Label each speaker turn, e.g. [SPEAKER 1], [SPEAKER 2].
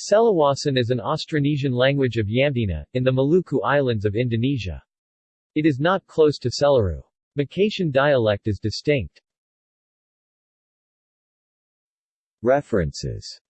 [SPEAKER 1] Seluwasan is an Austronesian language of Yamdena, in the Maluku Islands of Indonesia. It is not close to Selaru. Makatian dialect is distinct.
[SPEAKER 2] References